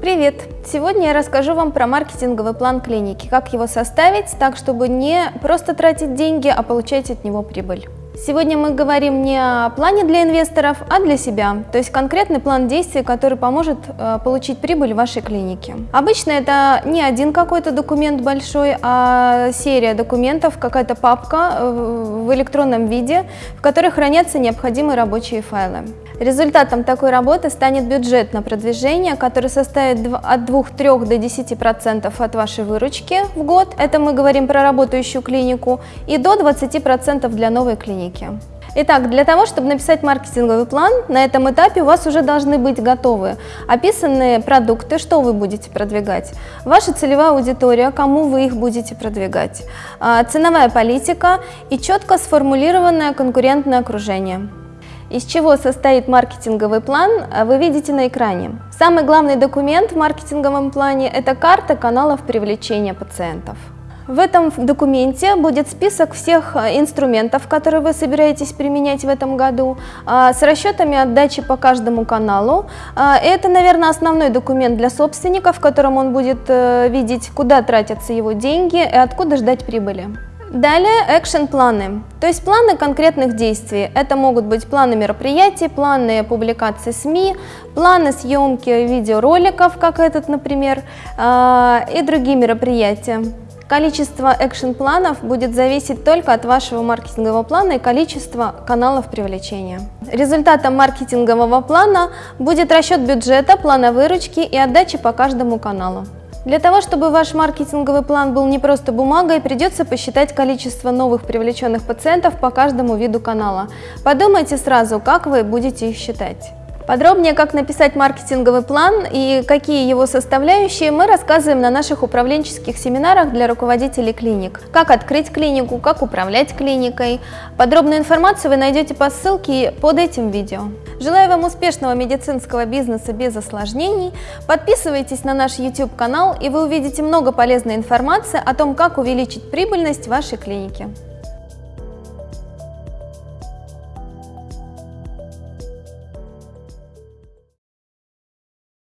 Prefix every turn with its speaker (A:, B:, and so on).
A: Привет! Сегодня я расскажу вам про маркетинговый план клиники, как его составить так, чтобы не просто тратить деньги, а получать от него прибыль. Сегодня мы говорим не о плане для инвесторов, а для себя, то есть конкретный план действий, который поможет э, получить прибыль в вашей клинике. Обычно это не один какой-то документ большой, а серия документов, какая-то папка э, в электронном виде, в которой хранятся необходимые рабочие файлы. Результатом такой работы станет бюджет на продвижение, который составит от 2-3 до 10% от вашей выручки в год, это мы говорим про работающую клинику, и до 20% для новой клиники. Итак, для того, чтобы написать маркетинговый план, на этом этапе у вас уже должны быть готовы описанные продукты, что вы будете продвигать, ваша целевая аудитория, кому вы их будете продвигать, а, ценовая политика и четко сформулированное конкурентное окружение. Из чего состоит маркетинговый план, а вы видите на экране. Самый главный документ в маркетинговом плане – это карта каналов привлечения пациентов. В этом документе будет список всех а, инструментов, которые вы собираетесь применять в этом году, а, с расчетами отдачи по каждому каналу. Это, наверное, основной документ для собственника, в котором он будет э, видеть, куда тратятся его деньги и откуда ждать прибыли. Далее экшен-планы, то есть планы конкретных действий. Это могут быть планы мероприятий, планы публикации СМИ, планы съемки видеороликов, как этот, например, а, и другие мероприятия. Количество экшен-планов будет зависеть только от вашего маркетингового плана и количества каналов привлечения. Результатом маркетингового плана будет расчет бюджета, плана выручки и отдачи по каждому каналу. Для того, чтобы ваш маркетинговый план был не просто бумагой, придется посчитать количество новых привлеченных пациентов по каждому виду канала. Подумайте сразу, как вы будете их считать. Подробнее, как написать маркетинговый план и какие его составляющие, мы рассказываем на наших управленческих семинарах для руководителей клиник. Как открыть клинику, как управлять клиникой. Подробную информацию вы найдете по ссылке под этим видео. Желаю вам успешного медицинского бизнеса без осложнений. Подписывайтесь на наш YouTube-канал, и вы увидите много полезной информации о том, как увеличить прибыльность вашей клиники.